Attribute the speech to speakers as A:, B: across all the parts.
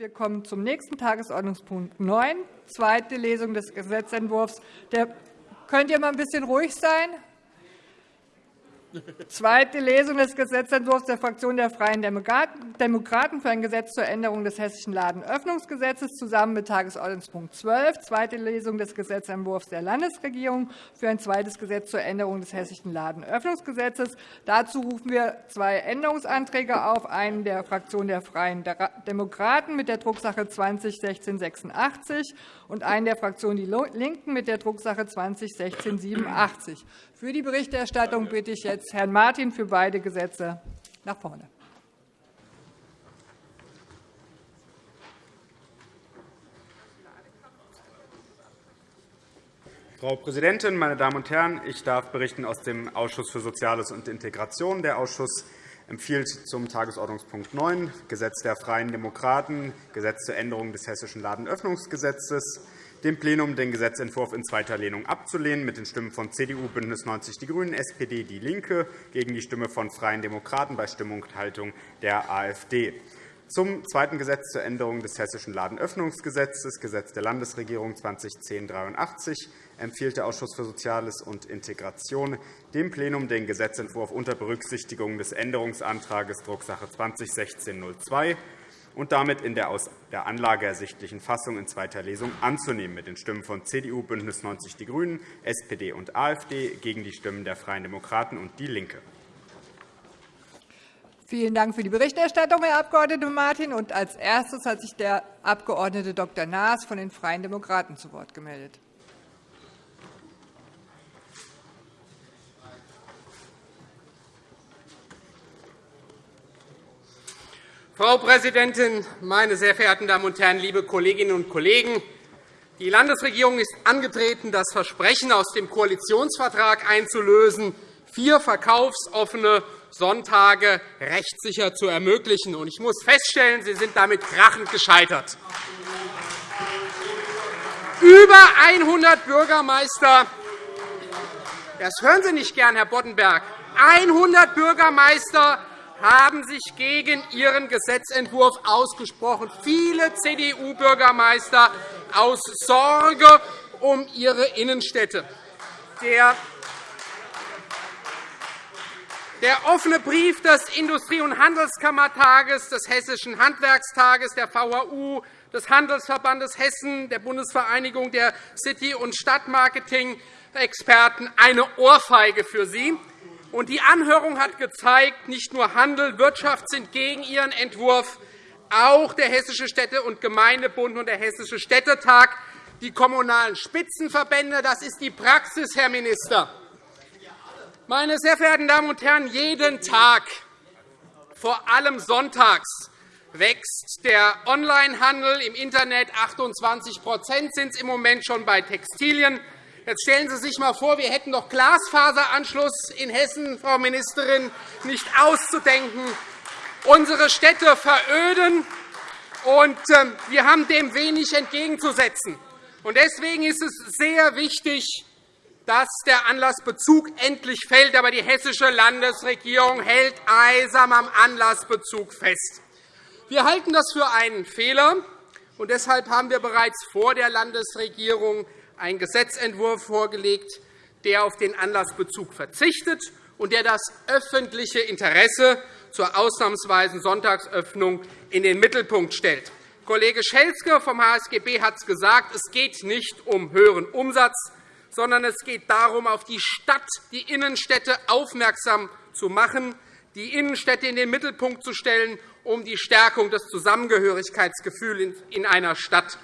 A: Wir kommen zum nächsten Tagesordnungspunkt 9, zweite Lesung des Gesetzentwurfs. Der Könnt ihr mal ein bisschen ruhig sein? Zweite Lesung des Gesetzentwurfs der Fraktion der Freien Demokraten für ein Gesetz zur Änderung des Hessischen Ladenöffnungsgesetzes zusammen mit Tagesordnungspunkt 12. Zweite Lesung des Gesetzentwurfs der Landesregierung für ein zweites Gesetz zur Änderung des Hessischen Ladenöffnungsgesetzes. Dazu rufen wir zwei Änderungsanträge auf, einen der Fraktion der Freien Demokraten mit der Drucksache 201686 und einen der Fraktion Die Linken mit der Drucksache 201687. Für die Berichterstattung bitte ich jetzt Herrn Martin für beide Gesetze nach vorne.
B: Frau Präsidentin, meine Damen und Herren! Ich darf berichten aus dem Ausschuss für Soziales und Integration. Der Ausschuss empfiehlt zum Tagesordnungspunkt 9, Gesetz der Freien Demokraten, Gesetz zur Änderung des Hessischen Ladenöffnungsgesetzes, dem Plenum den Gesetzentwurf in zweiter Lehnung abzulehnen, mit den Stimmen von CDU, BÜNDNIS 90 die GRÜNEN, SPD, DIE LINKE gegen die Stimme von Freien Demokraten bei Stimmenthaltung der AfD. Zum zweiten Gesetz zur Änderung des Hessischen Ladenöffnungsgesetzes, Gesetz der Landesregierung 2010-83, empfiehlt der Ausschuss für Soziales und Integration dem Plenum den Gesetzentwurf unter Berücksichtigung des Änderungsantrags Drucksache 2016-02 und damit in der aus der Anlage ersichtlichen Fassung in zweiter Lesung anzunehmen, mit den Stimmen von CDU, BÜNDNIS 90 die GRÜNEN, SPD und AfD gegen die Stimmen der Freien Demokraten und DIE LINKE.
A: Vielen Dank für die Berichterstattung, Herr Abg. Martin. Und als erstes hat sich der Abg. Dr. Naas von den Freien Demokraten zu Wort gemeldet.
C: Frau Präsidentin, meine sehr verehrten Damen und Herren, liebe Kolleginnen und Kollegen! Die Landesregierung ist angetreten, das Versprechen aus dem Koalitionsvertrag einzulösen, vier verkaufsoffene Sonntage rechtssicher zu ermöglichen. Ich muss feststellen, Sie sind damit krachend gescheitert. Über 100 Bürgermeister das hören Sie nicht gern, Herr Boddenberg. 100 Bürgermeister haben sich gegen Ihren Gesetzentwurf ausgesprochen. Viele CDU-Bürgermeister aus Sorge um ihre Innenstädte. Der offene Brief des Industrie- und Handelskammertages, des Hessischen Handwerkstages, der VHU, des Handelsverbandes Hessen, der Bundesvereinigung der City- und Stadtmarketing-Experten eine Ohrfeige für Sie. Die Anhörung hat gezeigt, nicht nur Handel, Wirtschaft sind gegen Ihren Entwurf, auch der Hessische Städte- und Gemeindebund und der Hessische Städtetag, die kommunalen Spitzenverbände. Das ist die Praxis, Herr Minister. Meine sehr verehrten Damen und Herren, jeden Tag, vor allem sonntags, wächst der Onlinehandel im Internet. 28% sind es im Moment schon bei Textilien. Jetzt stellen Sie sich einmal vor, wir hätten noch Glasfaseranschluss in Hessen, Frau Ministerin, nicht auszudenken. Unsere Städte veröden, und ähm, wir haben dem wenig entgegenzusetzen. Deswegen ist es sehr wichtig, dass der Anlassbezug endlich fällt. Aber die hessische Landesregierung hält eisam am Anlassbezug fest. Wir halten das für einen Fehler. und Deshalb haben wir bereits vor der Landesregierung einen Gesetzentwurf vorgelegt, der auf den Anlassbezug verzichtet und der das öffentliche Interesse zur ausnahmsweisen Sonntagsöffnung in den Mittelpunkt stellt. Kollege Schelzke vom HSGB hat es gesagt, es geht nicht um höheren Umsatz, sondern es geht darum, auf die Stadt, die Innenstädte aufmerksam zu machen, die Innenstädte in den Mittelpunkt zu stellen, um die Stärkung des Zusammengehörigkeitsgefühls in einer Stadt.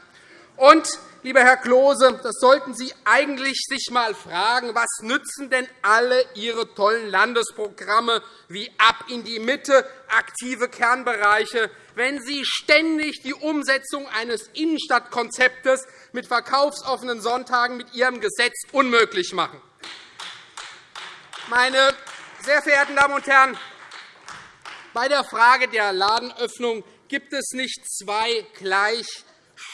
C: Und, lieber Herr Klose, das sollten Sie eigentlich sich einmal fragen, was nützen denn alle Ihre tollen Landesprogramme wie Ab in die Mitte, aktive Kernbereiche, wenn Sie ständig die Umsetzung eines Innenstadtkonzeptes mit verkaufsoffenen Sonntagen mit Ihrem Gesetz unmöglich machen. Meine sehr verehrten Damen und Herren, bei der Frage der Ladenöffnung gibt es nicht zwei gleich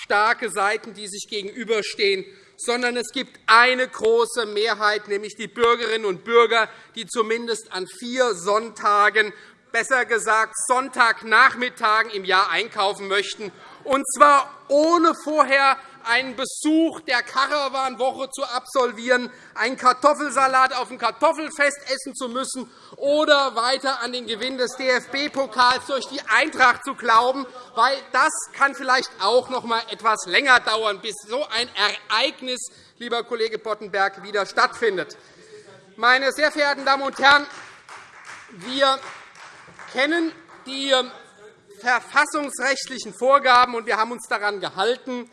C: starke Seiten, die sich gegenüberstehen, sondern es gibt eine große Mehrheit, nämlich die Bürgerinnen und Bürger, die zumindest an vier Sonntagen besser gesagt Sonntagnachmittagen im Jahr einkaufen möchten, und zwar ohne vorher einen Besuch der Karawanwoche zu absolvieren, einen Kartoffelsalat auf dem Kartoffelfest essen zu müssen oder weiter an den Gewinn des DFB-Pokals durch die Eintracht zu glauben, weil das kann vielleicht auch noch einmal etwas länger dauern, bis so ein Ereignis, lieber Kollege Boddenberg, wieder stattfindet. Meine sehr verehrten Damen und Herren, wir kennen die verfassungsrechtlichen Vorgaben, und wir haben uns daran gehalten.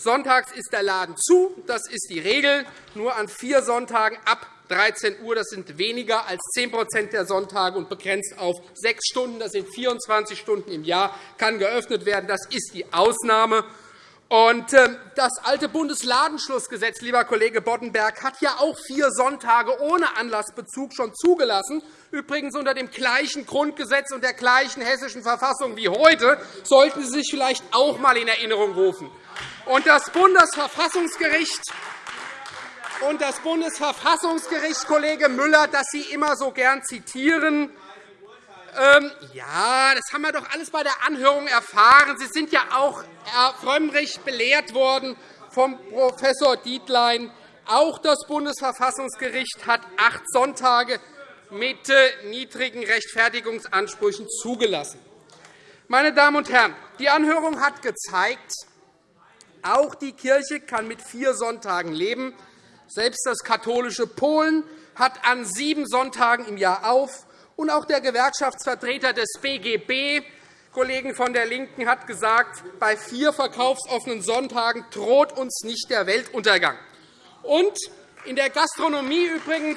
C: Sonntags ist der Laden zu, das ist die Regel. Nur an vier Sonntagen ab 13 Uhr. Das sind weniger als 10% der Sonntage und begrenzt auf sechs Stunden. Das sind 24 Stunden im Jahr, kann geöffnet werden. Das ist die Ausnahme. Und ähm, das alte Bundesladenschlussgesetz, lieber Kollege Boddenberg, hat ja auch vier Sonntage ohne Anlassbezug schon zugelassen, übrigens unter dem gleichen Grundgesetz und der gleichen hessischen Verfassung wie heute, sollten Sie sich vielleicht auch einmal in Erinnerung rufen. Und das Bundesverfassungsgericht und das Bundesverfassungsgericht, Kollege Müller, das Sie immer so gern zitieren, ähm, ja, das haben wir doch alles bei der Anhörung erfahren. Sie sind ja auch, Herr Frömmrich, belehrt worden vom Prof. Dietlein. Auch das Bundesverfassungsgericht hat acht Sonntage mit äh, niedrigen Rechtfertigungsansprüchen zugelassen. Meine Damen und Herren, die Anhörung hat gezeigt, auch die Kirche kann mit vier Sonntagen leben. Selbst das katholische Polen hat an sieben Sonntagen im Jahr auf. Und auch der Gewerkschaftsvertreter des BGB, Kollegen von der LINKEN, hat gesagt, bei vier verkaufsoffenen Sonntagen droht uns nicht der Weltuntergang. Und in der Gastronomie übrigens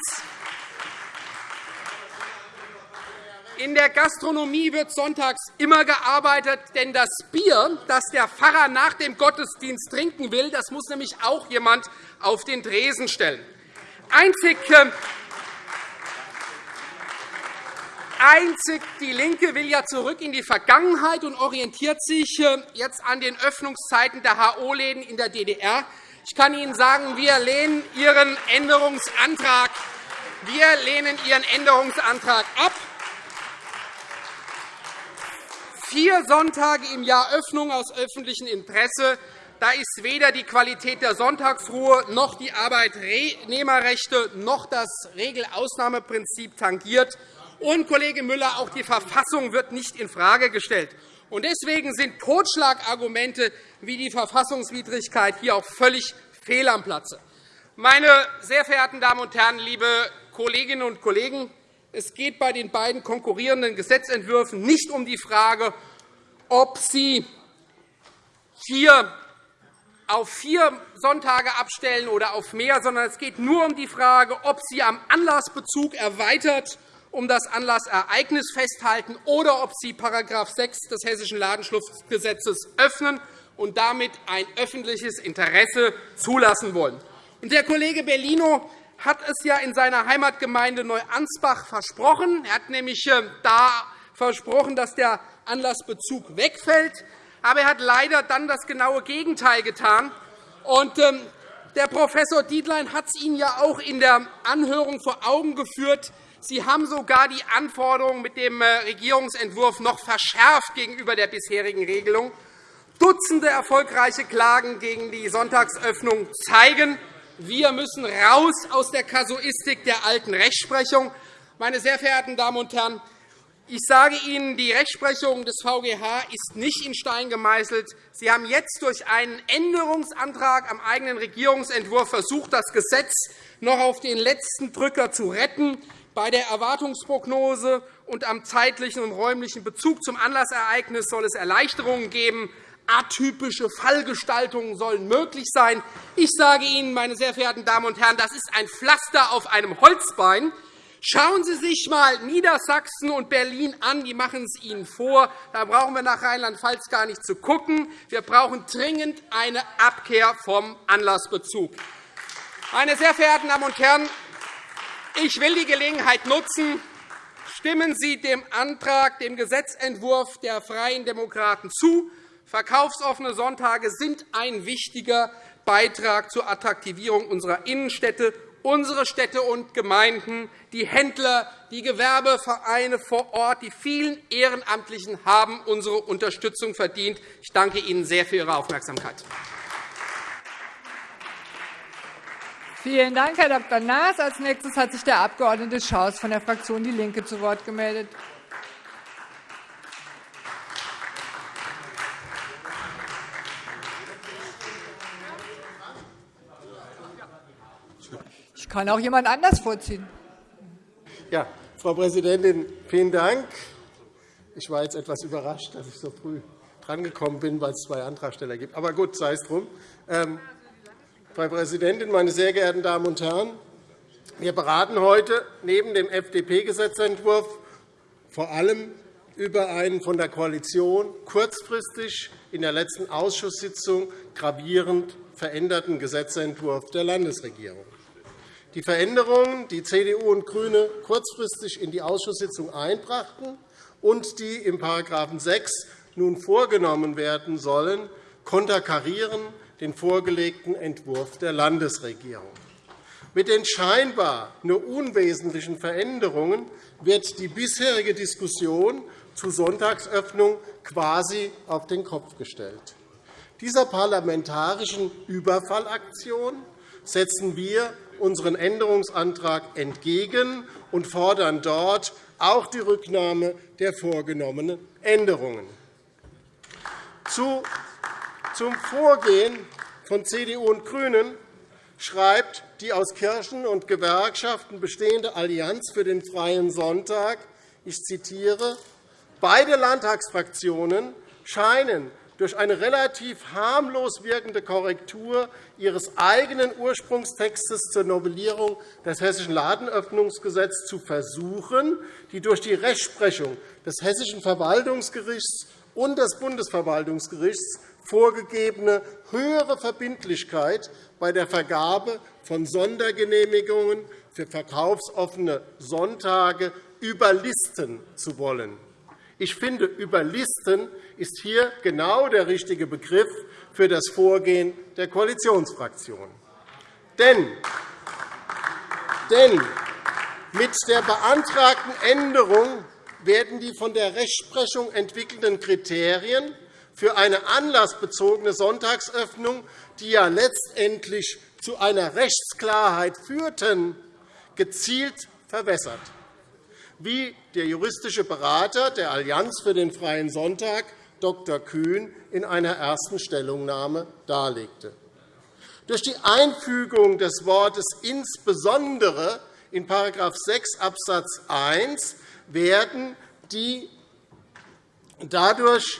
C: in der Gastronomie wird sonntags immer gearbeitet, denn das Bier, das der Pfarrer nach dem Gottesdienst trinken will, das muss nämlich auch jemand auf den Tresen stellen. Einzig Einzig die LINKE will ja zurück in die Vergangenheit und orientiert sich äh, jetzt an den Öffnungszeiten der HO-Läden in der DDR. Ich kann Ihnen sagen, wir lehnen Ihren Änderungsantrag, wir lehnen Ihren Änderungsantrag ab. Vier Sonntage im Jahr Öffnung aus öffentlichem Interesse. Da ist weder die Qualität der Sonntagsruhe noch die Arbeitnehmerrechte noch das Regelausnahmeprinzip tangiert. Und, Kollege Müller, auch die Verfassung wird nicht infrage gestellt. Und deswegen sind Totschlagargumente wie die Verfassungswidrigkeit hier auch völlig fehl am Platze. Meine sehr verehrten Damen und Herren, liebe Kolleginnen und Kollegen, es geht bei den beiden konkurrierenden Gesetzentwürfen nicht um die Frage, ob Sie vier auf vier Sonntage abstellen oder auf mehr, sondern es geht nur um die Frage, ob Sie am Anlassbezug erweitert um das Anlassereignis festhalten oder ob Sie § 6 des Hessischen Ladenschlussgesetzes öffnen und damit ein öffentliches Interesse zulassen wollen. Der Kollege Bellino hat es ja in seiner Heimatgemeinde Neuansbach versprochen. Er hat nämlich äh, da versprochen, dass der Anlassbezug wegfällt. Aber er hat leider dann das genaue Gegenteil getan. Ähm, der Prof. Dietlein hat es Ihnen ja auch in der Anhörung vor Augen geführt. Sie haben sogar die Anforderungen mit dem äh, Regierungsentwurf noch verschärft gegenüber der bisherigen Regelung. Dutzende erfolgreiche Klagen gegen die Sonntagsöffnung zeigen, wir müssen raus aus der Kasuistik der alten Rechtsprechung. Meine sehr verehrten Damen und Herren, ich sage Ihnen, die Rechtsprechung des VGH ist nicht in Stein gemeißelt. Sie haben jetzt durch einen Änderungsantrag am eigenen Regierungsentwurf versucht, das Gesetz noch auf den letzten Drücker zu retten. Bei der Erwartungsprognose und am zeitlichen und räumlichen Bezug zum Anlassereignis soll es Erleichterungen geben. Atypische Fallgestaltungen sollen möglich sein. Ich sage Ihnen, meine sehr verehrten Damen und Herren, das ist ein Pflaster auf einem Holzbein. Schauen Sie sich einmal Niedersachsen und Berlin an. Die machen es Ihnen vor. Da brauchen wir nach Rheinland-Pfalz gar nicht zu schauen. Wir brauchen dringend eine Abkehr vom Anlassbezug. Meine sehr verehrten Damen und Herren, ich will die Gelegenheit nutzen. Stimmen Sie dem Antrag, dem Gesetzentwurf der Freien Demokraten zu. Verkaufsoffene Sonntage sind ein wichtiger Beitrag zur Attraktivierung unserer Innenstädte unsere Städte und Gemeinden, die Händler, die Gewerbevereine vor Ort, die vielen Ehrenamtlichen haben unsere Unterstützung verdient. Ich danke Ihnen sehr für Ihre Aufmerksamkeit.
A: Vielen Dank, Herr Dr. Naas. Als nächstes hat sich der Abg. Schaus von der Fraktion DIE LINKE zu Wort gemeldet. Ich kann auch jemand anders vorziehen.
D: Ja, Frau Präsidentin, vielen Dank. Ich war jetzt etwas überrascht, dass ich so früh drangekommen bin, weil es zwei Antragsteller gibt. Aber gut, sei es drum. Frau Präsidentin, meine sehr geehrten Damen und Herren! Wir beraten heute neben dem FDP-Gesetzentwurf vor allem über einen von der Koalition kurzfristig in der letzten Ausschusssitzung gravierend veränderten Gesetzentwurf der Landesregierung. Die Veränderungen, die CDU und GRÜNE kurzfristig in die Ausschusssitzung einbrachten und die im § 6 nun vorgenommen werden sollen, konterkarieren den vorgelegten Entwurf der Landesregierung. Mit den scheinbar nur unwesentlichen Veränderungen wird die bisherige Diskussion zu Sonntagsöffnung quasi auf den Kopf gestellt. Dieser parlamentarischen Überfallaktion setzen wir unseren Änderungsantrag entgegen und fordern dort auch die Rücknahme der vorgenommenen Änderungen. Zum Vorgehen von CDU und GRÜNEN schreibt die aus Kirchen und Gewerkschaften bestehende Allianz für den Freien Sonntag, ich zitiere, Beide Landtagsfraktionen scheinen durch eine relativ harmlos wirkende Korrektur ihres eigenen Ursprungstextes zur Novellierung des Hessischen Ladenöffnungsgesetzes zu versuchen, die durch die Rechtsprechung des Hessischen Verwaltungsgerichts und des Bundesverwaltungsgerichts vorgegebene höhere Verbindlichkeit bei der Vergabe von Sondergenehmigungen für verkaufsoffene Sonntage überlisten zu wollen. Ich finde, überlisten ist hier genau der richtige Begriff für das Vorgehen der Koalitionsfraktion. Denn, denn mit der beantragten Änderung werden die von der Rechtsprechung entwickelten Kriterien für eine anlassbezogene Sonntagsöffnung, die ja letztendlich zu einer Rechtsklarheit führten, gezielt verwässert wie der juristische Berater der Allianz für den Freien Sonntag, Dr. Kühn, in einer ersten Stellungnahme darlegte. Durch die Einfügung des Wortes insbesondere in § 6 Abs. 1 werden die dadurch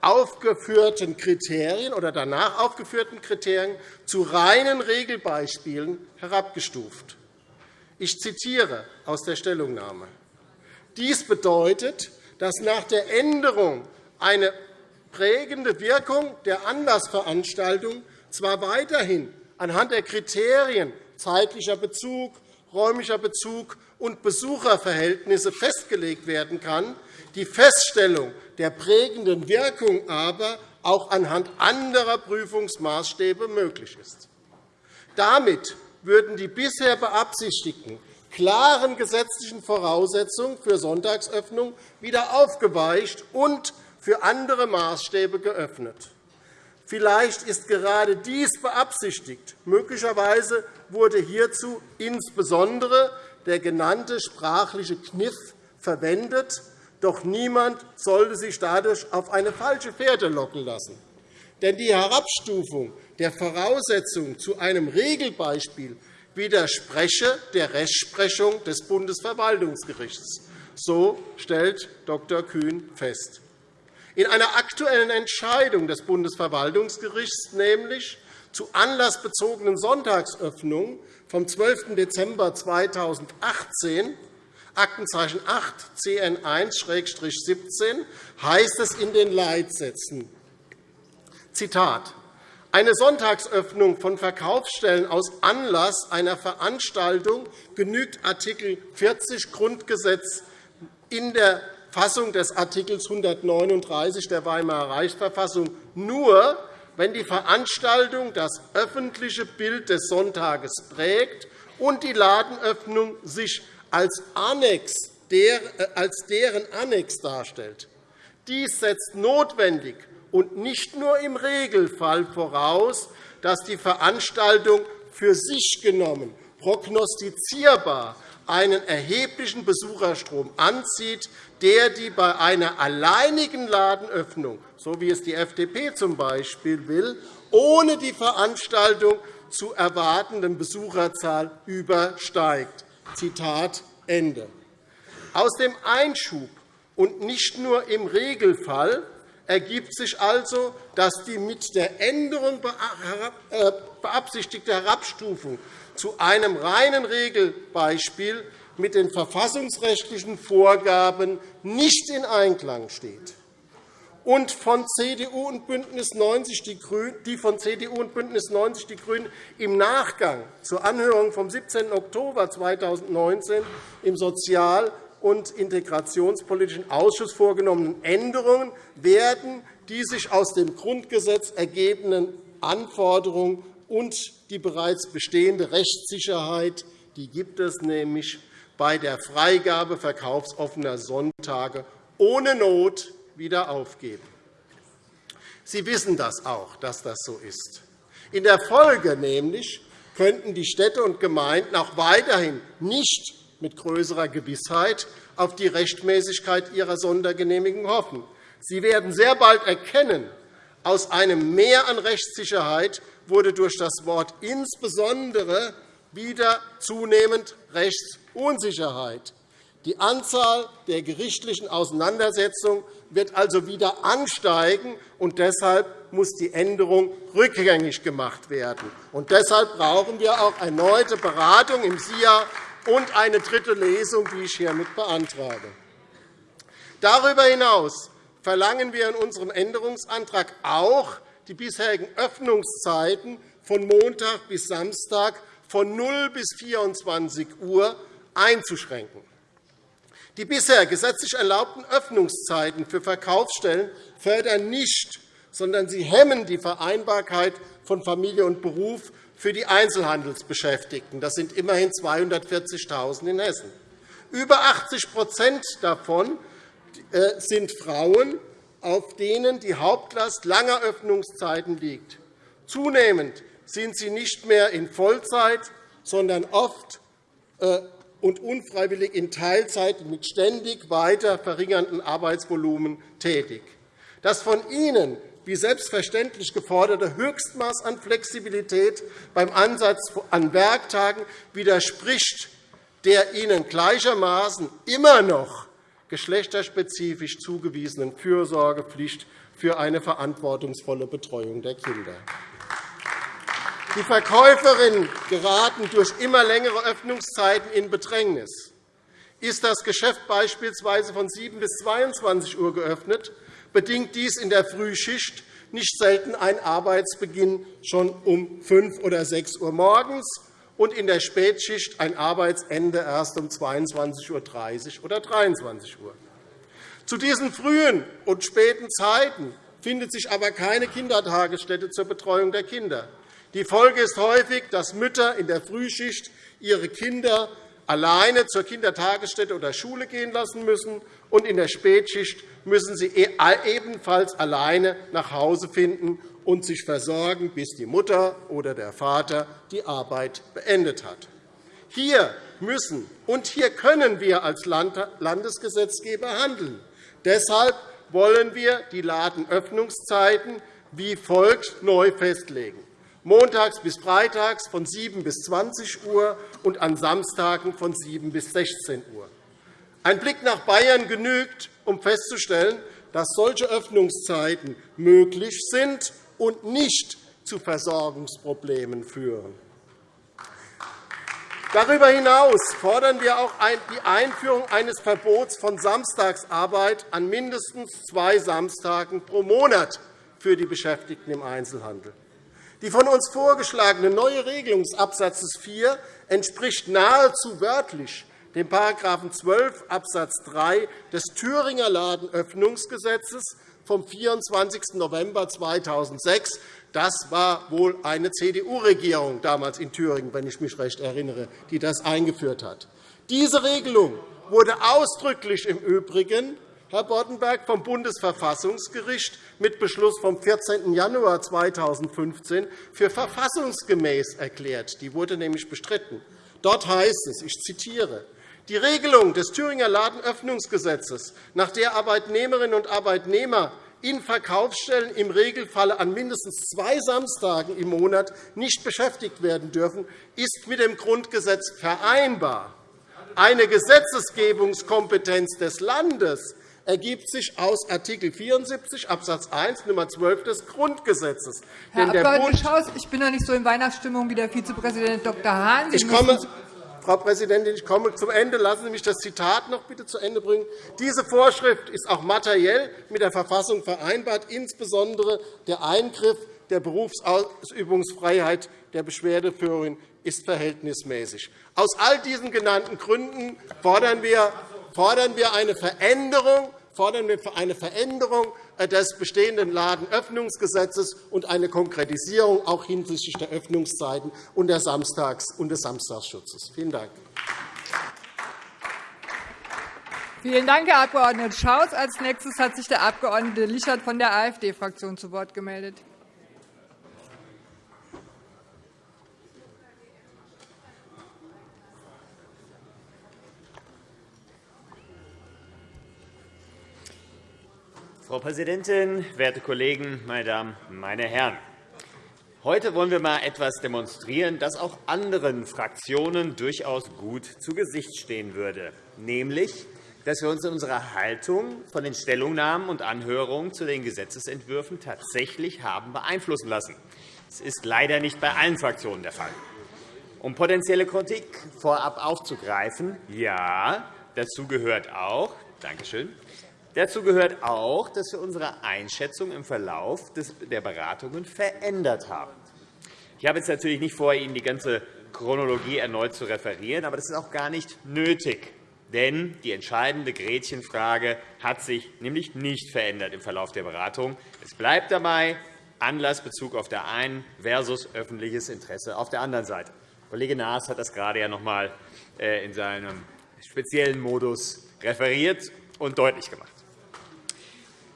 D: aufgeführten Kriterien oder danach aufgeführten Kriterien zu reinen Regelbeispielen herabgestuft. Ich zitiere aus der Stellungnahme. Dies bedeutet, dass nach der Änderung eine prägende Wirkung der Anlassveranstaltung zwar weiterhin anhand der Kriterien zeitlicher Bezug, räumlicher Bezug und Besucherverhältnisse festgelegt werden kann, die Feststellung der prägenden Wirkung aber auch anhand anderer Prüfungsmaßstäbe möglich ist. Damit würden die bisher beabsichtigten klaren gesetzlichen Voraussetzungen für Sonntagsöffnung wieder aufgeweicht und für andere Maßstäbe geöffnet. Vielleicht ist gerade dies beabsichtigt. Möglicherweise wurde hierzu insbesondere der genannte sprachliche Kniff verwendet. Doch niemand sollte sich dadurch auf eine falsche Fährte locken lassen. Denn die Herabstufung der Voraussetzung zu einem Regelbeispiel widerspreche der Rechtsprechung des Bundesverwaltungsgerichts. So stellt Dr. Kühn fest. In einer aktuellen Entscheidung des Bundesverwaltungsgerichts, nämlich zu anlassbezogenen Sonntagsöffnungen vom 12. Dezember 2018, Aktenzeichen 8 CN 1-17, heißt es in den Leitsätzen, Zitat, eine Sonntagsöffnung von Verkaufsstellen aus Anlass einer Veranstaltung genügt Art. 40 Grundgesetz in der Fassung des Art. 139 der Weimarer Reichsverfassung nur, wenn die Veranstaltung das öffentliche Bild des Sonntages prägt und die Ladenöffnung sich als, Annex, äh, als deren Annex darstellt. Dies setzt notwendig und nicht nur im Regelfall voraus, dass die Veranstaltung für sich genommen prognostizierbar einen erheblichen Besucherstrom anzieht, der die bei einer alleinigen Ladenöffnung, so wie es die FDP z. B. will, ohne die Veranstaltung zu erwartenden Besucherzahl übersteigt. Zitat Ende. Aus dem Einschub und nicht nur im Regelfall ergibt sich also, dass die mit der Änderung äh, beabsichtigte Herabstufung zu einem reinen Regelbeispiel mit den verfassungsrechtlichen Vorgaben nicht in Einklang steht und von CDU und BÜNDNIS 90 die, Grünen, die von CDU und BÜNDNIS 90 die GRÜNEN im Nachgang zur Anhörung vom 17. Oktober 2019 im Sozial- und Integrationspolitischen Ausschuss vorgenommenen Änderungen werden die sich aus dem Grundgesetz ergebenden Anforderungen und die bereits bestehende Rechtssicherheit, die gibt es nämlich bei der Freigabe verkaufsoffener Sonntage ohne Not wieder aufgeben. Sie wissen das auch, dass das so ist. In der Folge nämlich könnten die Städte und Gemeinden auch weiterhin nicht mit größerer Gewissheit auf die Rechtmäßigkeit ihrer Sondergenehmigung hoffen. Sie werden sehr bald erkennen, aus einem Mehr an Rechtssicherheit wurde durch das Wort insbesondere wieder zunehmend Rechtsunsicherheit. Die Anzahl der gerichtlichen Auseinandersetzungen wird also wieder ansteigen, und deshalb muss die Änderung rückgängig gemacht werden. Und deshalb brauchen wir auch erneute Beratung im SIA und eine dritte Lesung, die ich hiermit beantrage. Darüber hinaus verlangen wir in unserem Änderungsantrag auch, die bisherigen Öffnungszeiten von Montag bis Samstag von 0 bis 24 Uhr einzuschränken. Die bisher gesetzlich erlaubten Öffnungszeiten für Verkaufsstellen fördern nicht, sondern sie hemmen die Vereinbarkeit von Familie und Beruf für die Einzelhandelsbeschäftigten. Das sind immerhin 240.000 in Hessen. Über 80% davon äh, sind Frauen, auf denen die Hauptlast langer Öffnungszeiten liegt. Zunehmend sind sie nicht mehr in Vollzeit, sondern oft äh, und unfreiwillig in Teilzeit mit ständig weiter verringerndem Arbeitsvolumen tätig. Das von Ihnen wie selbstverständlich geforderte Höchstmaß an Flexibilität beim Ansatz an Werktagen widerspricht der Ihnen gleichermaßen immer noch geschlechterspezifisch zugewiesenen Fürsorgepflicht für eine verantwortungsvolle Betreuung der Kinder. Die Verkäuferinnen geraten durch immer längere Öffnungszeiten in Bedrängnis. Ist das Geschäft beispielsweise von 7 bis 22 Uhr geöffnet, bedingt dies in der Frühschicht nicht selten einen Arbeitsbeginn schon um 5 oder 6 Uhr morgens und in der Spätschicht ein Arbeitsende erst um 22.30 Uhr oder 23 Uhr. Zu diesen frühen und späten Zeiten findet sich aber keine Kindertagesstätte zur Betreuung der Kinder. Die Folge ist häufig, dass Mütter in der Frühschicht ihre Kinder alleine zur Kindertagesstätte oder Schule gehen lassen müssen, und in der Spätschicht müssen sie e- ebenfalls alleine nach Hause finden und sich versorgen, bis die Mutter oder der Vater die Arbeit beendet hat. Hier müssen und hier können wir als Landesgesetzgeber handeln. Deshalb wollen wir die Ladenöffnungszeiten wie folgt neu festlegen montags bis freitags von 7 bis 20 Uhr und an Samstagen von 7 bis 16 Uhr. Ein Blick nach Bayern genügt, um festzustellen, dass solche Öffnungszeiten möglich sind und nicht zu Versorgungsproblemen führen. Darüber hinaus fordern wir auch die Einführung eines Verbots von Samstagsarbeit an mindestens zwei Samstagen pro Monat für die Beschäftigten im Einzelhandel. Die von uns vorgeschlagene neue Regelung des Abs. 4 entspricht nahezu wörtlich dem § 12 Abs. 3 des Thüringer Ladenöffnungsgesetzes, vom 24. November 2006. Das war wohl eine CDU-Regierung damals in Thüringen, wenn ich mich recht erinnere, die das eingeführt hat. Diese Regelung wurde ausdrücklich im Übrigen Herr Boddenberg, vom Bundesverfassungsgericht mit Beschluss vom 14. Januar 2015 für verfassungsgemäß erklärt. Die wurde nämlich bestritten. Dort heißt es, ich zitiere, die Regelung des Thüringer Ladenöffnungsgesetzes, nach der Arbeitnehmerinnen und Arbeitnehmer in Verkaufsstellen im Regelfall an mindestens zwei Samstagen im Monat nicht beschäftigt werden dürfen, ist mit dem Grundgesetz vereinbar. Eine Gesetzgebungskompetenz des Landes ergibt sich aus Art. 74 Abs. 1 Nr. 12 des Grundgesetzes.
A: Herr Abg. Schaus, ich bin noch nicht so in Weihnachtsstimmung wie der Vizepräsident Dr. Hahn.
D: Ich komme, Frau Präsidentin, ich komme zum Ende. Lassen Sie mich das Zitat noch bitte zu Ende bringen. Diese Vorschrift ist auch materiell mit der Verfassung vereinbart, insbesondere der Eingriff der Berufsausübungsfreiheit der Beschwerdeführerin ist verhältnismäßig. Aus all diesen genannten Gründen fordern wir eine Veränderung fordern wir eine Veränderung äh, des bestehenden Ladenöffnungsgesetzes und eine Konkretisierung auch hinsichtlich der Öffnungszeiten und, des Samstagsschutzes. Vielen Dank.
A: Vielen Dank, Herr Abg. Schaus. Als nächstes hat sich der Abg. Lichert von der AfD-Fraktion zu Wort gemeldet.
E: Frau Präsidentin, werte Kollegen, meine Damen, meine Herren! Heute wollen wir einmal etwas demonstrieren, das auch anderen Fraktionen durchaus gut zu Gesicht stehen würde, nämlich dass wir uns in unserer Haltung von den Stellungnahmen und Anhörungen zu den Gesetzentwürfen tatsächlich haben beeinflussen lassen. Das ist leider nicht bei allen Fraktionen der Fall. Um potenzielle Kritik vorab aufzugreifen, ja, dazu gehört auch, Dankeschön, Dazu gehört auch, dass wir unsere Einschätzung im Verlauf der Beratungen verändert haben. Ich habe jetzt natürlich nicht vor, Ihnen die ganze Chronologie erneut zu referieren, aber das ist auch gar nicht nötig. Denn die entscheidende Gretchenfrage hat sich nämlich nicht verändert im Verlauf der Beratung. Es bleibt dabei Anlassbezug auf der einen versus öffentliches Interesse auf der anderen Seite. Kollege Naas hat das gerade ja noch einmal äh, in seinem speziellen Modus referiert und deutlich gemacht.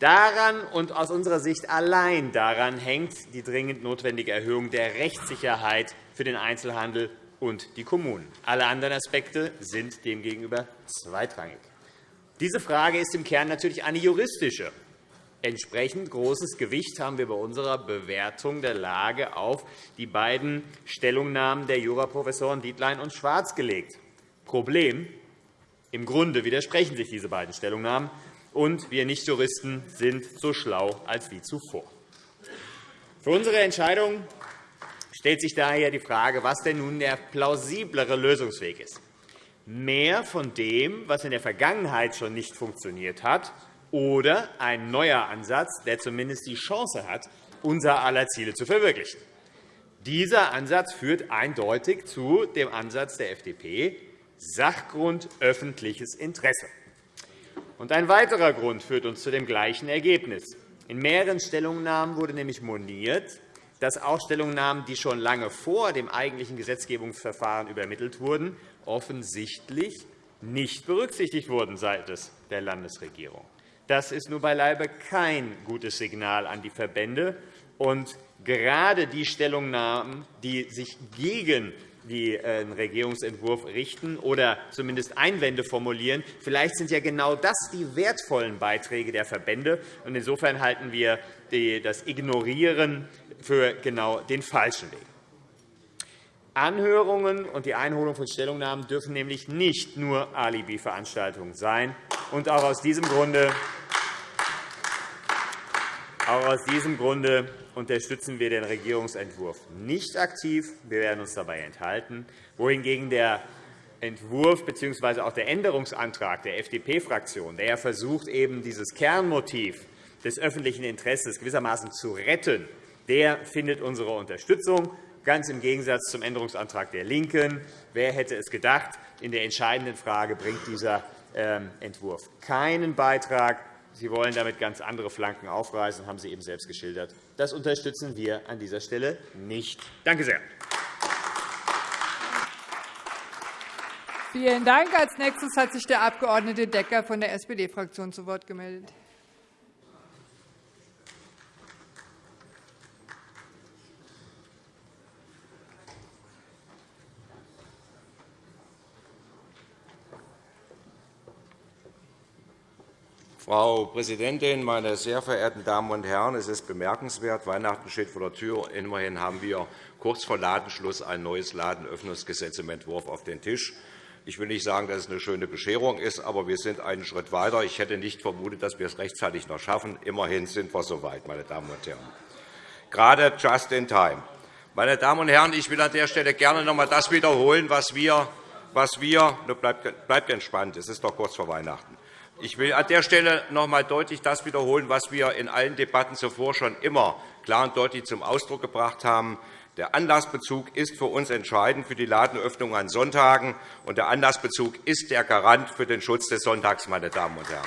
E: Daran und aus unserer Sicht allein daran hängt die dringend notwendige Erhöhung der Rechtssicherheit für den Einzelhandel und die Kommunen. Alle anderen Aspekte sind demgegenüber zweitrangig. Diese Frage ist im Kern natürlich eine juristische. Entsprechend großes Gewicht haben wir bei unserer Bewertung der Lage auf die beiden Stellungnahmen der Juraprofessoren Dietlein und Schwarz gelegt. Problem. Im Grunde widersprechen sich diese beiden Stellungnahmen und wir Nichtjuristen sind so schlau als wie zuvor. Für unsere Entscheidung stellt sich daher die Frage, was denn nun der plausiblere Lösungsweg ist. Mehr von dem, was in der Vergangenheit schon nicht funktioniert hat, oder ein neuer Ansatz, der zumindest die Chance hat, unser aller Ziele zu verwirklichen. Dieser Ansatz führt eindeutig zu dem Ansatz der FDP, Sachgrund öffentliches Interesse. Ein weiterer Grund führt uns zu dem gleichen Ergebnis. In mehreren Stellungnahmen wurde nämlich moniert, dass auch Stellungnahmen, die schon lange vor dem eigentlichen Gesetzgebungsverfahren übermittelt wurden, offensichtlich nicht berücksichtigt wurden seitens der Landesregierung. Das ist nur beileibe kein gutes Signal an die Verbände. Und gerade die Stellungnahmen, die sich gegen den äh, Regierungsentwurf richten oder zumindest Einwände formulieren. Vielleicht sind ja genau das die wertvollen Beiträge der Verbände. Insofern halten wir das Ignorieren für genau den falschen Weg. Anhörungen und die Einholung von Stellungnahmen dürfen nämlich nicht nur Alibi-Veranstaltungen sein. Und auch aus diesem Grunde auch aus diesem Grunde unterstützen wir den Regierungsentwurf nicht aktiv. Wir werden uns dabei enthalten, wohingegen der Entwurf bzw. auch der Änderungsantrag der FDP-Fraktion, der versucht, eben dieses Kernmotiv des öffentlichen Interesses gewissermaßen zu retten, der findet unsere Unterstützung, ganz im Gegensatz zum Änderungsantrag der LINKEN. Wer hätte es gedacht? In der entscheidenden Frage bringt dieser ähm, Entwurf keinen Beitrag Sie wollen damit ganz andere Flanken aufreißen, haben Sie eben selbst geschildert. Das unterstützen wir an dieser Stelle nicht. Danke sehr.
A: Vielen Dank. Als nächstes hat sich der Abg. Decker von der SPD-Fraktion zu Wort gemeldet.
F: Frau Präsidentin, meine sehr verehrten Damen und Herren! Es ist bemerkenswert, Weihnachten steht vor der Tür. Immerhin haben wir kurz vor Ladenschluss ein neues Ladenöffnungsgesetz im Entwurf auf den Tisch. Ich will nicht sagen, dass es eine schöne Bescherung ist, aber wir sind einen Schritt weiter. Ich hätte nicht vermutet, dass wir es rechtzeitig noch schaffen. Immerhin sind wir so weit, meine Damen und Herren. Gerade just in time. Meine Damen und Herren, ich will an der Stelle gerne noch einmal das wiederholen, was wir, was wir bleibt, bleibt entspannt, es ist doch kurz vor Weihnachten. Ich will an der Stelle noch einmal deutlich das wiederholen, was wir in allen Debatten zuvor schon immer klar und deutlich zum Ausdruck gebracht haben. Der Anlassbezug ist für uns entscheidend für die Ladenöffnung an Sonntagen, und der Anlassbezug ist der Garant für den Schutz des Sonntags. Meine Damen und Herren.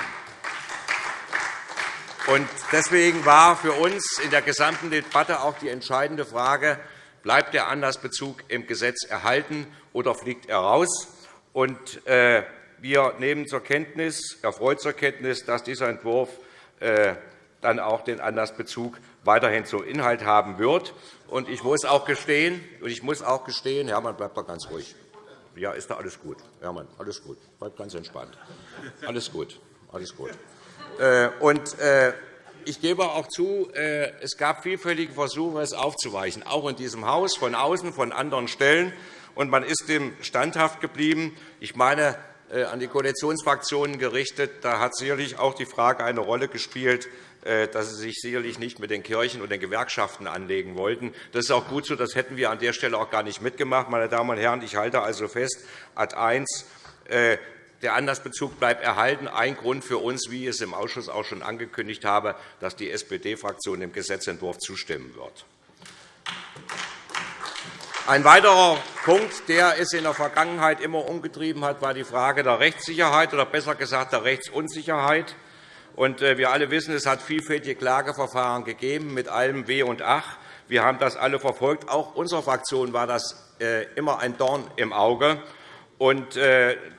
F: Deswegen war für uns in der gesamten Debatte auch die entscheidende Frage, bleibt der Anlassbezug im Gesetz erhalten oder fliegt er raus? Äh, wir nehmen zur Kenntnis, erfreut zur Kenntnis, dass dieser Entwurf äh, dann auch den Anlassbezug weiterhin zum Inhalt haben wird. Und ich muss auch gestehen, und ich muss auch gestehen Hermann, bleib doch ganz ruhig. Ja, ist da alles gut. Hermann, alles gut. Bleib ganz entspannt. Alles gut. Alles gut. Äh, und, äh, ich gebe auch zu, es gab vielfältige Versuche, es aufzuweichen, auch in diesem Haus, von außen, von anderen Stellen. Und man ist dem standhaft geblieben. Ich meine, an die Koalitionsfraktionen gerichtet, da hat sicherlich auch die Frage eine Rolle gespielt, äh, dass Sie sich sicherlich nicht mit den Kirchen und den Gewerkschaften anlegen wollten. Das ist auch gut so. Das hätten wir an der Stelle auch gar nicht mitgemacht. Meine Damen und Herren, ich halte also fest, Ad 1, äh, der Anlassbezug bleibt erhalten. Ein Grund für uns, wie ich es im Ausschuss auch schon angekündigt habe, dass die SPD-Fraktion dem Gesetzentwurf zustimmen wird. Ein weiterer Punkt, der es in der Vergangenheit immer umgetrieben hat, war die Frage der Rechtssicherheit oder besser gesagt der Rechtsunsicherheit. Äh, wir alle wissen, es hat vielfältige Klageverfahren gegeben mit allem Weh und Ach. Wir haben das alle verfolgt. Auch unserer Fraktion war das äh, immer ein Dorn im Auge.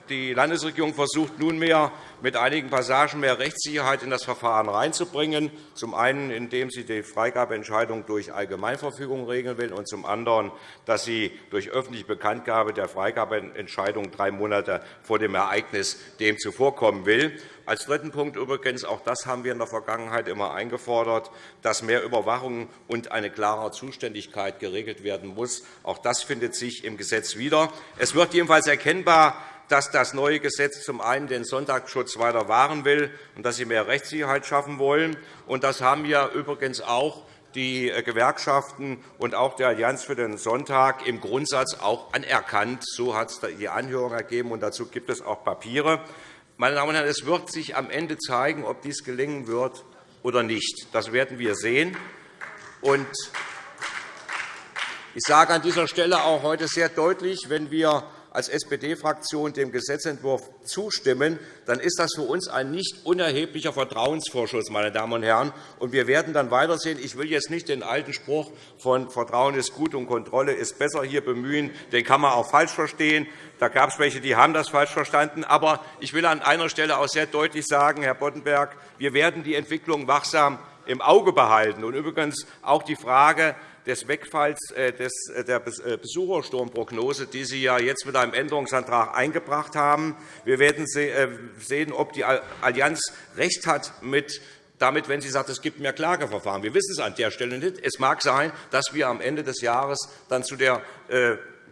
F: Die Landesregierung versucht nunmehr, mit einigen Passagen mehr Rechtssicherheit in das Verfahren hineinzubringen, zum einen, indem sie die Freigabeentscheidung durch Allgemeinverfügung regeln will, und zum anderen, dass sie durch öffentliche Bekanntgabe der Freigabeentscheidung drei Monate vor dem Ereignis dem zuvorkommen will. Als dritten Punkt übrigens, auch das haben wir in der Vergangenheit immer eingefordert, dass mehr Überwachung und eine klare Zuständigkeit geregelt werden muss. Auch das findet sich im Gesetz wieder. Es wird jedenfalls erkennbar, dass das neue Gesetz zum einen den Sonntagsschutz weiter wahren will und dass sie mehr Rechtssicherheit schaffen wollen. Das haben wir übrigens auch die Gewerkschaften und auch die Allianz für den Sonntag im Grundsatz auch anerkannt. So hat es die Anhörung ergeben, und dazu gibt es auch Papiere. Meine Damen und Herren, es wird sich am Ende zeigen, ob dies gelingen wird oder nicht. Das werden wir sehen. Ich sage an dieser Stelle auch heute sehr deutlich, wenn wir als SPD-Fraktion dem Gesetzentwurf zustimmen, dann ist das für uns ein nicht unerheblicher Vertrauensvorschuss. Meine Damen und Herren. Und wir werden dann weitersehen. Ich will jetzt nicht den alten Spruch von Vertrauen ist gut und Kontrolle ist besser hier bemühen. Den kann man auch falsch verstehen. Da gab es welche, die haben das falsch verstanden. Aber ich will an einer Stelle auch sehr deutlich sagen, Herr Boddenberg, wir werden die Entwicklung wachsam im Auge behalten. Und übrigens auch die Frage, des Wegfalls äh, äh, der äh, Besuchersturmprognose, die Sie ja jetzt mit einem Änderungsantrag eingebracht haben. Wir werden sehen, ob die Allianz recht hat mit damit, wenn sie sagt, es gibt mehr Klageverfahren. Wir wissen es an der Stelle nicht. Es mag sein, dass wir am Ende des Jahres dann zu der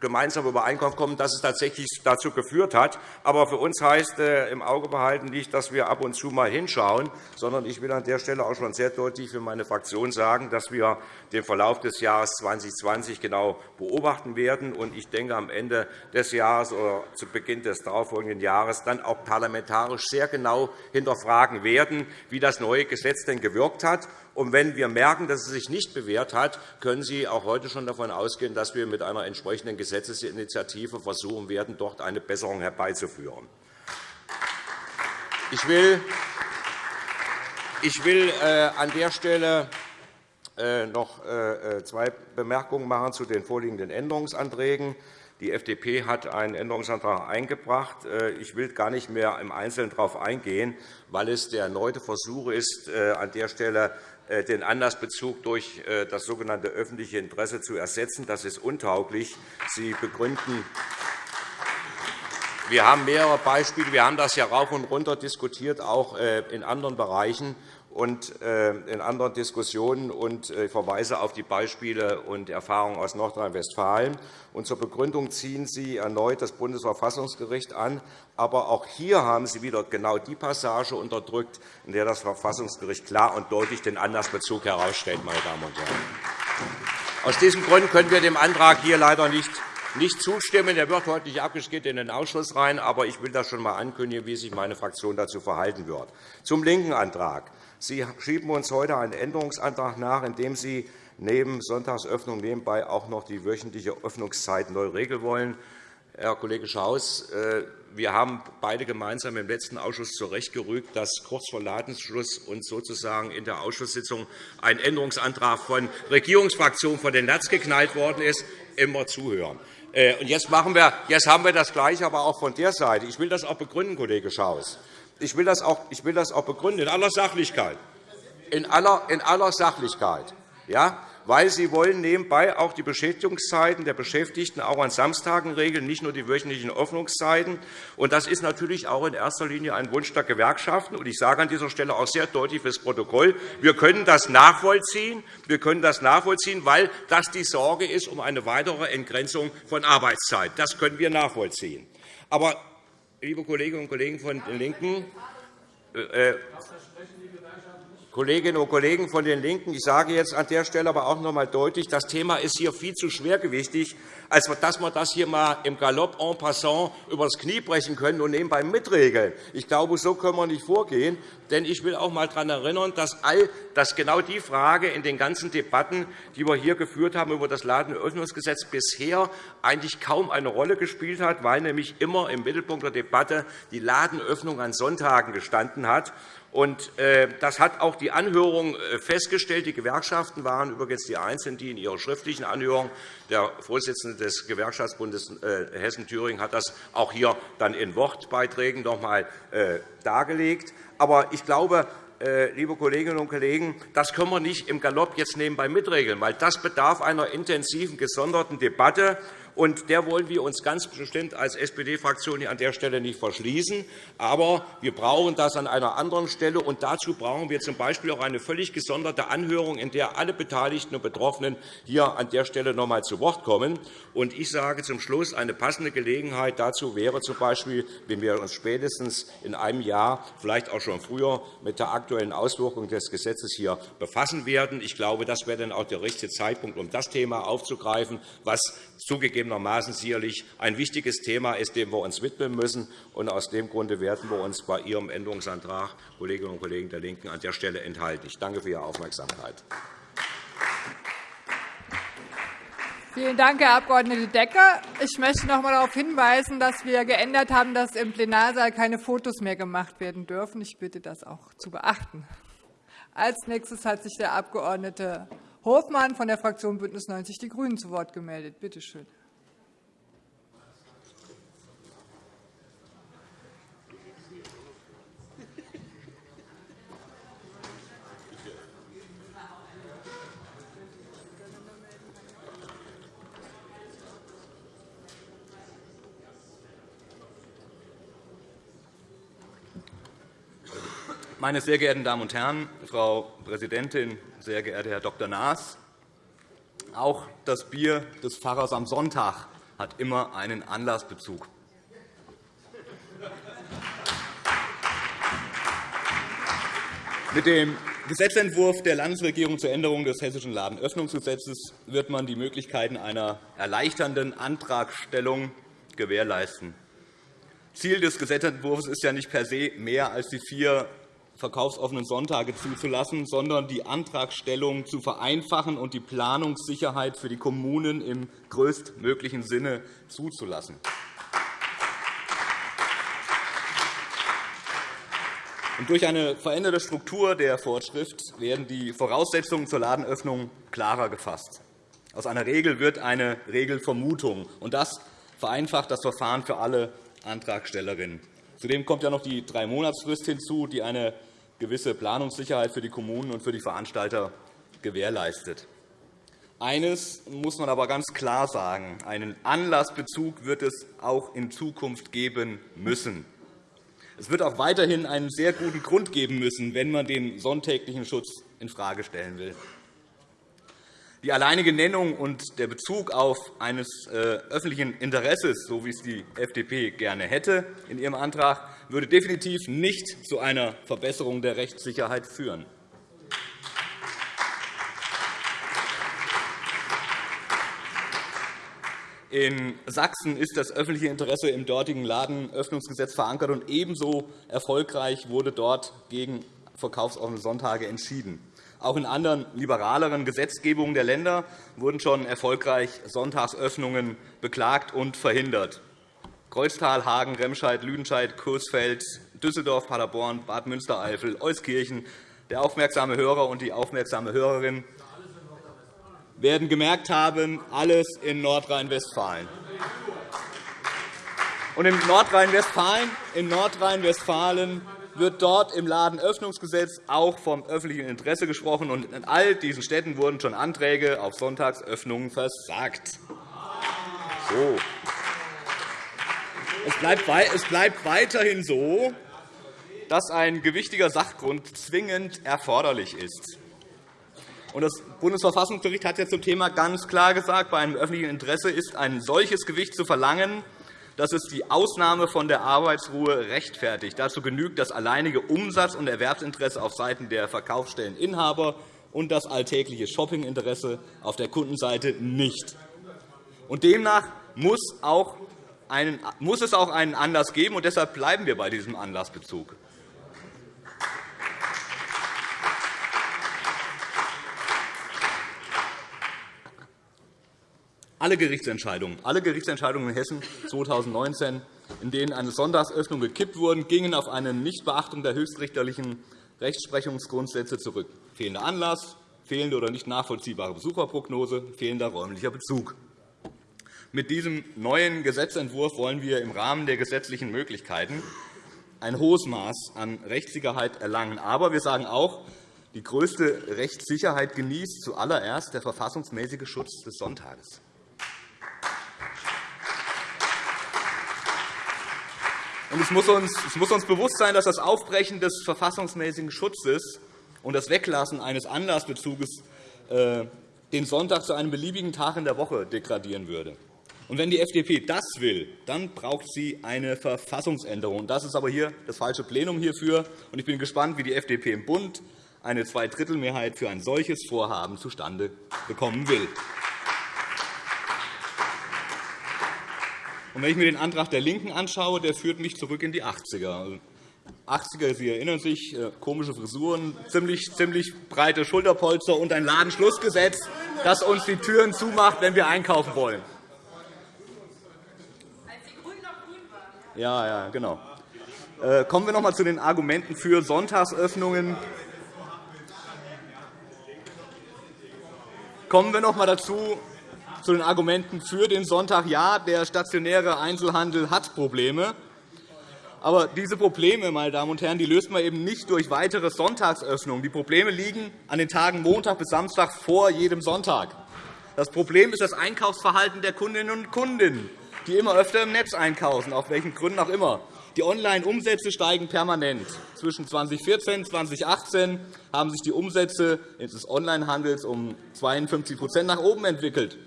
F: gemeinsam Übereinkunft kommen, dass es tatsächlich dazu geführt hat. Aber für uns heißt äh, im Auge behalten nicht, dass wir ab und zu mal hinschauen, sondern ich will an der Stelle auch schon sehr deutlich für meine Fraktion sagen, dass wir den Verlauf des Jahres 2020 genau beobachten werden. Und ich denke, am Ende des Jahres oder zu Beginn des darauffolgenden Jahres dann auch parlamentarisch sehr genau hinterfragen werden, wie das neue Gesetz denn gewirkt hat und wenn wir merken, dass es sich nicht bewährt hat, können Sie auch heute schon davon ausgehen, dass wir mit einer entsprechenden Gesetzesinitiative versuchen werden, dort eine Besserung herbeizuführen. Ich will Ich will äh, an der Stelle äh, noch äh, zwei Bemerkungen machen zu den vorliegenden Änderungsanträgen. Die FDP hat einen Änderungsantrag eingebracht. Ich will gar nicht mehr im Einzelnen darauf eingehen, weil es der erneute Versuch ist, an der Stelle den Anlassbezug durch das sogenannte öffentliche Interesse zu ersetzen. Das ist untauglich. Sie begründen wir haben mehrere Beispiele. Wir haben das ja rauf und runter diskutiert, auch äh, in anderen Bereichen und äh, in anderen Diskussionen. Und ich verweise auf die Beispiele und Erfahrungen aus Nordrhein-Westfalen. Zur Begründung ziehen Sie erneut das Bundesverfassungsgericht an. Aber auch hier haben Sie wieder genau die Passage unterdrückt, in der das Verfassungsgericht klar und deutlich den Anlassbezug herausstellt. Meine Damen und Herren. Aus diesem Grund können wir dem Antrag hier leider nicht nicht zustimmen. Er wird heute nicht abgeschickt in den Ausschuss rein, aber ich will das schon einmal ankündigen, wie sich meine Fraktion dazu verhalten wird. Zum linken Antrag. Sie schieben uns heute einen Änderungsantrag nach, in dem Sie neben Sonntagsöffnung nebenbei auch noch die wöchentliche Öffnungszeit neu regeln wollen. Herr Kollege Schaus, äh, wir haben beide gemeinsam im letzten Ausschuss zurechtgerügt, dass kurz vor Ladensschluss und sozusagen in der Ausschusssitzung ein Änderungsantrag von Regierungsfraktionen von den Latz geknallt worden ist. Immer zuhören. Äh, jetzt, machen wir, jetzt haben wir das Gleiche aber auch von der Seite. Ich will das auch begründen, Kollege Schaus. Ich will das auch, ich will das auch begründen, in aller Sachlichkeit. In aller, in aller Sachlichkeit. Ja? weil Sie wollen nebenbei auch die Beschäftigungszeiten der Beschäftigten auch an Samstagen regeln, nicht nur die wöchentlichen Öffnungszeiten. Das ist natürlich auch in erster Linie ein Wunsch der Gewerkschaften. Ich sage an dieser Stelle auch sehr deutlich fürs Protokoll, wir können das nachvollziehen, wir können das nachvollziehen weil das die Sorge ist um eine weitere Entgrenzung von Arbeitszeit. Das können wir nachvollziehen. Aber, liebe Kolleginnen und Kollegen von den LINKEN, äh, Kolleginnen und Kollegen von den LINKEN, ich sage jetzt an der Stelle aber auch noch einmal deutlich, das Thema ist hier viel zu schwergewichtig, als dass wir das hier einmal im Galopp en passant übers Knie brechen können und nebenbei mitregeln. Ich glaube, so können wir nicht vorgehen. Denn ich will auch einmal daran erinnern, dass, all, dass genau die Frage in den ganzen Debatten, die wir hier geführt haben über das Ladenöffnungsgesetz, bisher eigentlich kaum eine Rolle gespielt hat, weil nämlich immer im Mittelpunkt der Debatte die Ladenöffnung an Sonntagen gestanden hat. Äh, das hat auch die Anhörung äh, festgestellt. Die Gewerkschaften waren übrigens die Einzigen, die in ihrer schriftlichen Anhörung der Vorsitzende des Gewerkschaftsbundes äh, Hessen-Thüringen hat das auch hier dann in Wortbeiträgen noch einmal dargelegt. Aber ich glaube, liebe Kolleginnen und Kollegen, das können wir nicht im Galopp jetzt nebenbei mitregeln, weil das bedarf einer intensiven, gesonderten Debatte und der wollen wir uns ganz bestimmt als SPD-Fraktion an der Stelle nicht verschließen. Aber wir brauchen das an einer anderen Stelle. Und dazu brauchen wir z. B. auch eine völlig gesonderte Anhörung, in der alle Beteiligten und Betroffenen hier an der Stelle noch einmal zu Wort kommen. Und ich sage zum Schluss, eine passende Gelegenheit dazu wäre z. B., wenn wir uns spätestens in einem Jahr, vielleicht auch schon früher, mit der aktuellen Auswirkung des Gesetzes hier befassen werden. Ich glaube, das wäre dann auch der richtige Zeitpunkt, um das Thema aufzugreifen, was zugegebenermaßen sicherlich ein wichtiges Thema ist, dem wir uns widmen müssen. Und aus dem Grunde werden wir uns bei Ihrem Änderungsantrag, Kolleginnen und Kollegen der LINKEN, an der Stelle enthalten. Ich danke für Ihre Aufmerksamkeit.
A: Vielen Dank, Herr Abg. Decker. Ich möchte noch einmal darauf hinweisen, dass wir geändert haben, dass im Plenarsaal keine Fotos mehr gemacht werden dürfen. Ich bitte, das auch zu beachten. Als nächstes hat sich der Abg. Hofmann von der Fraktion BÜNDNIS 90 die GRÜNEN zu Wort gemeldet. Bitte schön.
G: Meine sehr geehrten Damen und Herren, Frau Präsidentin, sehr geehrter Herr Dr. Naas! Auch das Bier des Pfarrers am Sonntag hat immer einen Anlassbezug. Mit dem Gesetzentwurf der Landesregierung zur Änderung des Hessischen Ladenöffnungsgesetzes wird man die Möglichkeiten einer erleichternden Antragstellung gewährleisten. Ziel des Gesetzentwurfs ist ja nicht per se mehr als die vier verkaufsoffenen Sonntage zuzulassen, sondern die Antragstellung zu vereinfachen und die Planungssicherheit für die Kommunen im größtmöglichen Sinne zuzulassen. durch eine veränderte Struktur der Vorschrift werden die Voraussetzungen zur Ladenöffnung klarer gefasst. Aus einer Regel wird eine Regelvermutung, und das vereinfacht das Verfahren für alle Antragstellerinnen. Zudem kommt ja noch die Drei-Monatsfrist hinzu, die eine gewisse Planungssicherheit für die Kommunen und für die Veranstalter gewährleistet. Eines muss man aber ganz klar sagen. Einen Anlassbezug wird es auch in Zukunft geben müssen. Es wird auch weiterhin einen sehr guten Grund geben müssen, wenn man den sonntäglichen Schutz infrage stellen will. Die alleinige Nennung und der Bezug auf eines äh, öffentlichen Interesses, so wie es die FDP gerne hätte in ihrem Antrag, würde definitiv nicht zu einer Verbesserung der Rechtssicherheit führen. In Sachsen ist das öffentliche Interesse im dortigen Ladenöffnungsgesetz verankert, und ebenso erfolgreich wurde dort gegen verkaufsoffene Sonntage entschieden. Auch in anderen liberaleren Gesetzgebungen der Länder wurden schon erfolgreich Sonntagsöffnungen beklagt und verhindert. Kreuztal, Hagen, Remscheid, Lüdenscheid, Coesfeld, Düsseldorf, Paderborn, Bad Münstereifel, Euskirchen. Der aufmerksame Hörer und die aufmerksame Hörerin werden gemerkt haben, alles in Nordrhein-Westfalen. in Nordrhein-Westfalen Nordrhein wird dort im Ladenöffnungsgesetz auch vom öffentlichen Interesse gesprochen. Und in all diesen Städten wurden schon Anträge auf Sonntagsöffnungen versagt. So. Es bleibt weiterhin so, dass ein gewichtiger Sachgrund zwingend erforderlich ist. Das Bundesverfassungsgericht hat zum Thema ganz klar gesagt, bei einem öffentlichen Interesse ist ein solches Gewicht zu verlangen, dass es die Ausnahme von der Arbeitsruhe rechtfertigt. Dazu genügt das alleinige Umsatz- und Erwerbsinteresse auf Seiten der Verkaufsstelleninhaber und das alltägliche Shoppinginteresse auf der Kundenseite nicht. demnach muss, muss es auch einen Anlass geben, und deshalb bleiben wir bei diesem Anlassbezug. Alle Gerichtsentscheidungen, alle Gerichtsentscheidungen in Hessen 2019, in denen eine Sonntagsöffnung gekippt wurden, gingen auf eine Nichtbeachtung der höchstrichterlichen Rechtsprechungsgrundsätze zurück. Fehlender Anlass, fehlende oder nicht nachvollziehbare Besucherprognose, fehlender räumlicher Bezug. Mit diesem neuen Gesetzentwurf wollen wir im Rahmen der gesetzlichen Möglichkeiten ein hohes Maß an Rechtssicherheit erlangen. Aber wir sagen auch, die größte Rechtssicherheit genießt zuallererst der verfassungsmäßige Schutz des Sonntages. Es muss, uns, bewusst sein, dass das Aufbrechen des verfassungsmäßigen Schutzes und das Weglassen eines Anlassbezuges äh, den Sonntag zu einem beliebigen Tag in der Woche degradieren würde. Und wenn die FDP das will, dann braucht sie eine Verfassungsänderung. Das ist aber hier das falsche Plenum hierfür. Ich bin gespannt, wie die FDP im Bund eine Zweidrittelmehrheit für ein solches Vorhaben zustande bekommen will. Und wenn ich mir den Antrag der LINKEN anschaue, der führt mich zurück in die 80er. 80er, Sie erinnern sich, äh, komische Frisuren, ziemlich, ziemlich breite Schulterpolster und ein Ladenschlussgesetz, das uns die Türen zumacht, wenn wir einkaufen wollen. Ja, ja, genau. Äh, kommen wir noch einmal zu den Argumenten für Sonntagsöffnungen. Kommen wir noch einmal dazu, zu den Argumenten für den Sonntag. Ja, der stationäre Einzelhandel hat Probleme. Aber diese Probleme meine Damen und Herren, die löst man eben nicht durch weitere Sonntagsöffnungen. Die Probleme liegen an den Tagen Montag bis Samstag vor jedem Sonntag. Das Problem ist das Einkaufsverhalten der Kundinnen und Kunden, die immer öfter im Netz einkaufen, auf welchen Gründen auch immer. Die Online-Umsätze steigen permanent. Zwischen 2014 und 2018 haben sich die Umsätze des Onlinehandels um 52% nach oben entwickelt.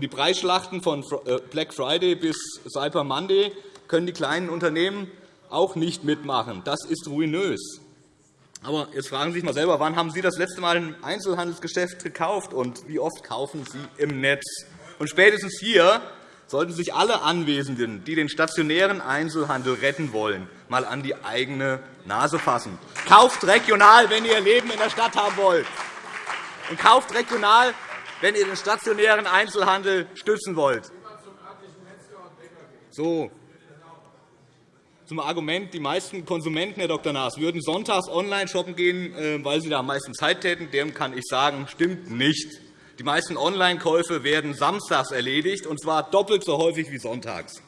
G: Die Preisschlachten von äh, Black Friday bis Cyber Monday können die kleinen Unternehmen auch nicht mitmachen. Das ist ruinös. Aber jetzt fragen Sie sich einmal selber, wann haben Sie das letzte Mal ein Einzelhandelsgeschäft gekauft und wie oft kaufen Sie im Netz? Und spätestens hier sollten sich alle Anwesenden, die den stationären Einzelhandel retten wollen, einmal an die eigene Nase fassen. Kauft regional, wenn Ihr Leben in der Stadt haben wollt. Und kauft regional, wenn ihr den stationären Einzelhandel stützen wollt. So. zum Argument, die meisten Konsumenten, Herr Dr. Naas, würden sonntags online shoppen gehen, äh, weil sie da am meisten Zeit täten. Dem kann ich sagen, stimmt nicht. Die meisten Online-Käufe werden samstags erledigt, und zwar doppelt so häufig wie sonntags.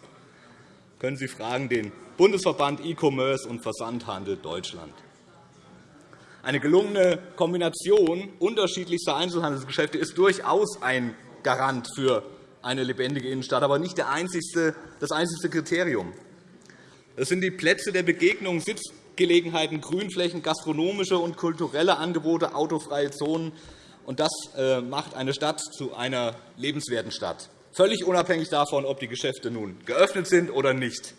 G: Können Sie fragen den Bundesverband E-Commerce und Versandhandel Deutschland. Eine gelungene Kombination unterschiedlichster Einzelhandelsgeschäfte ist durchaus ein Garant für eine lebendige Innenstadt, aber nicht das einzigste Kriterium. Es sind die Plätze der Begegnung, Sitzgelegenheiten, Grünflächen, gastronomische und kulturelle Angebote, autofreie Zonen. Und das äh, macht eine Stadt zu einer lebenswerten Stadt, völlig unabhängig davon, ob die Geschäfte nun geöffnet sind oder nicht.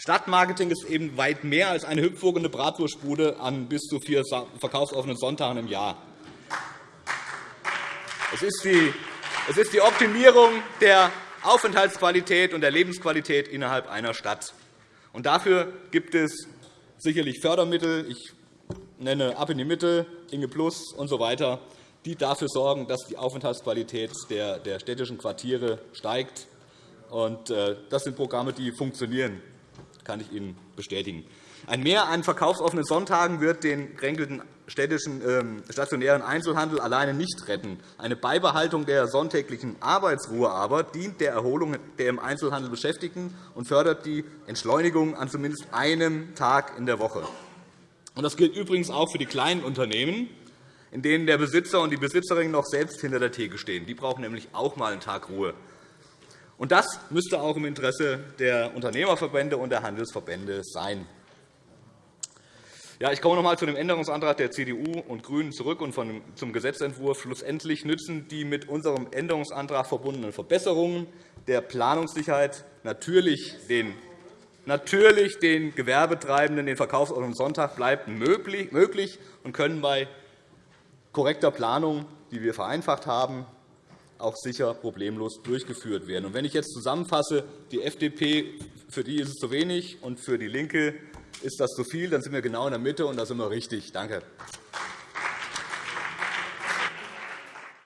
G: Stadtmarketing ist eben weit mehr als eine hüpfwogende Bratwurstbude an bis zu vier verkaufsoffenen Sonntagen im Jahr. Es ist die Optimierung der Aufenthaltsqualität und der Lebensqualität innerhalb einer Stadt. Und dafür gibt es sicherlich Fördermittel. Ich nenne Ab in die Mitte, Inge Plus usw., so die dafür sorgen, dass die Aufenthaltsqualität der städtischen Quartiere steigt. Äh, das sind Programme, die funktionieren, kann ich Ihnen bestätigen. Ein Mehr an verkaufsoffenen Sonntagen wird den kränkelnden städtischen ähm, stationären Einzelhandel alleine nicht retten. Eine Beibehaltung der sonntäglichen Arbeitsruhe aber dient der Erholung der im Einzelhandel Beschäftigten und fördert die Entschleunigung an zumindest einem Tag in der Woche. Das gilt übrigens auch für die kleinen Unternehmen, in denen der Besitzer und die Besitzerin noch selbst hinter der Theke stehen. Die brauchen nämlich auch einmal einen Tag Ruhe. Das müsste auch im Interesse der Unternehmerverbände und der Handelsverbände sein. Ja, ich komme noch einmal zu dem Änderungsantrag der CDU und GRÜNEN zurück und zum Gesetzentwurf. Schlussendlich nützen die mit unserem Änderungsantrag verbundenen Verbesserungen der Planungssicherheit natürlich den Natürlich den Gewerbetreibenden den Verkaufsordnung Sonntag bleibt möglich und können bei korrekter Planung, die wir vereinfacht haben, auch sicher problemlos durchgeführt werden. Wenn ich jetzt zusammenfasse, die FDP, für die ist es zu wenig, und für DIE LINKE ist das zu viel, dann sind wir genau in der Mitte, und da sind wir richtig. Danke.